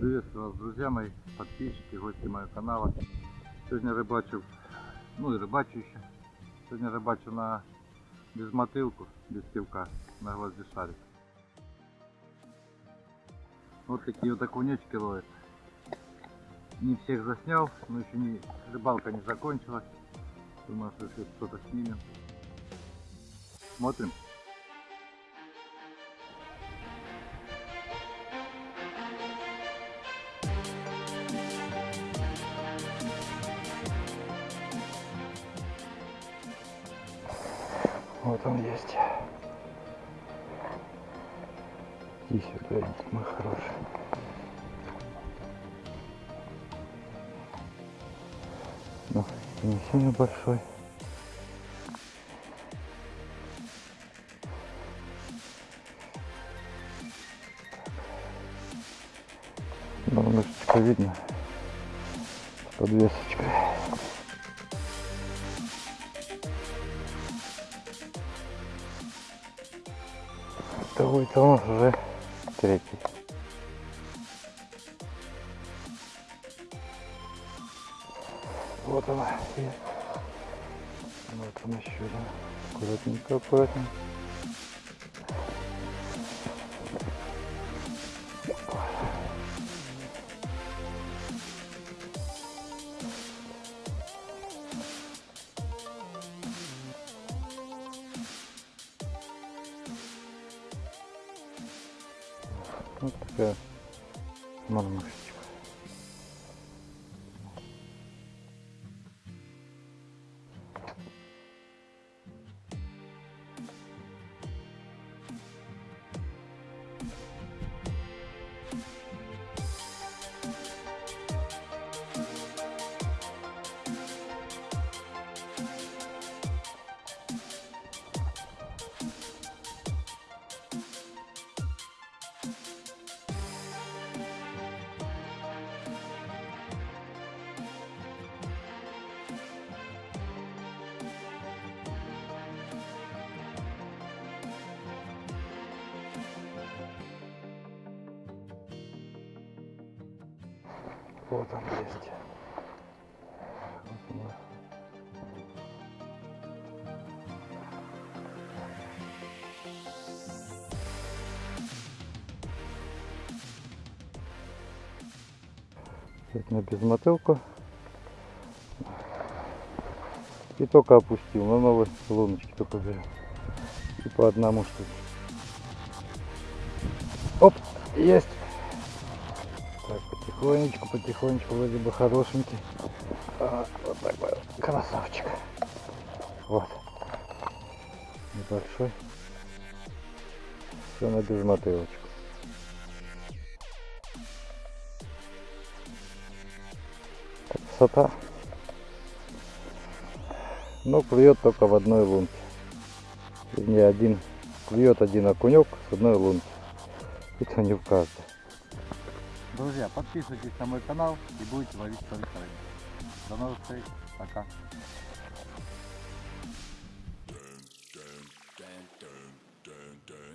Приветствую вас, друзья мои, подписчики, гости моего канала. Сегодня рыбачу, ну и рыбачу еще. Сегодня рыбачу на без мотылку, без пивка, на гвозди шарик. Вот такие вот окунечки ловят. Не всех заснял, но еще не, рыбалка не закончилась. Думаю, что еще что-то снимем. Смотрим. Вот он есть. Иди сюда, мой хороший. Ну, не сильно большой. Ну, мышечка видно. С подвесочкой. Второй нас уже третий. Вот она. Вот он еще один. Аккуратненько, аккуратненько. Вот такая норма сейчас. Вот он есть. Вот он. Сегодня без мотылку. И только опустил. На новые луночки только берем. И по одному штуке. Оп, есть. Потихонечку, потихонечку, вроде бы хорошенький. А, вот такой вот красавчик. Вот. Небольшой. Все на безмотылочку. Красота. Но клюет только в одной лунке. Вернее, один клюет один окунек с одной лунки. Это не в каждой. Друзья, подписывайтесь на мой канал и будете ловить только рыбу. До новых встреч. Пока. dun, dun, dun.